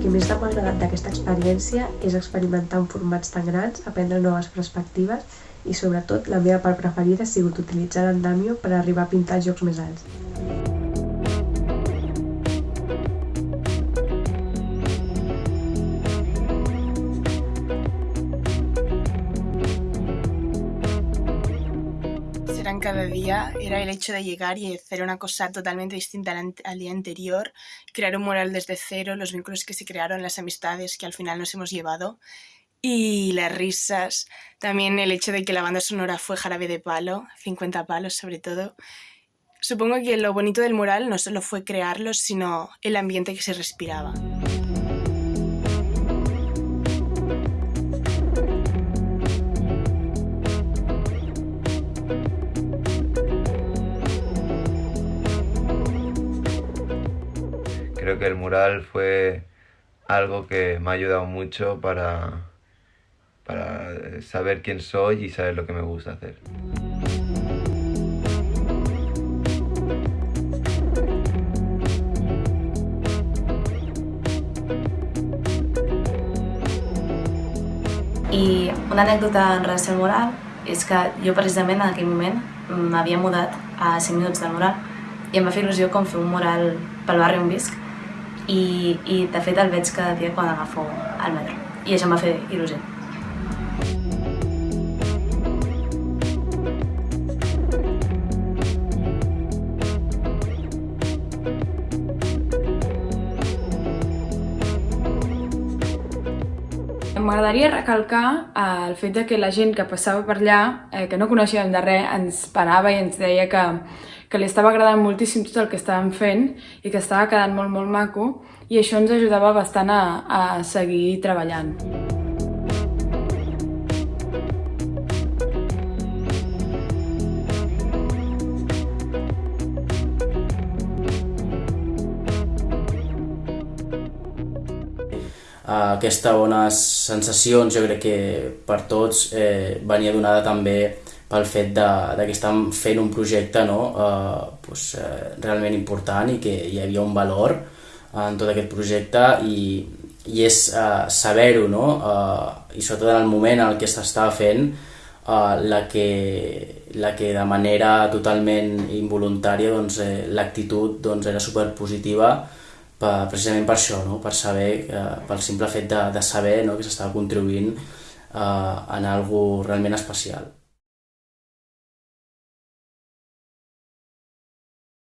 Que més m'ha agradat d'aquesta experiència és experimentar en formats tan grans, aprendre noves perspectives i sobretot la meva part preferida ha sigut utilitzar l'andamio per arribar a pintar jocs més alts. Serán cada día era el hecho de llegar y hacer una cosa totalmente distinta al día anterior, crear un mural desde cero, los vínculos que se crearon, las amistades que al final nos hemos llevado y las risas, también el hecho de que la banda sonora fue Jarabe de Palo, 50 palos sobre todo. Supongo que lo bonito del mural no solo fue crearlo, sino el ambiente que se respiraba. Creo que el mural fue algo que me ha ayudado mucho para, para saber quién soy y saber lo que me gusta hacer. I una anècdota en relació al mural és que jo precisament en aquell moment m'havia mudat a 5 minuts del mural i em va fer il·lusió com fer un mural pel barri on visc i, i de fet el veig cada dia quan agafo el metro i això em va fer il·lusió. M'agradaria recalcar eh, el fet de que la gent que passava per allà, eh, que no coneixíem de res, ens parava i ens deia que, que li estava agradant moltíssim tot el que estàvem fent i que estava quedant molt, molt maco i això ens ajudava bastant a, a seguir treballant. Aquesta bones sensacions jo crec que per tots eh, venia donada també pel fet de, de que estàvem fent un projecte no, eh, pues, eh, realment important i que hi havia un valor en tot aquest projecte i, i és eh, saber-ho no? eh, i sobretot en el moment en el que s'estava fent eh, la, que, la que de manera totalment involuntària doncs, eh, l'actitud doncs, era superpositiva per, precisament per això, no? per saber, eh, pel simple fet de, de saber no? que s'estava contribuint eh, en algo realment especial.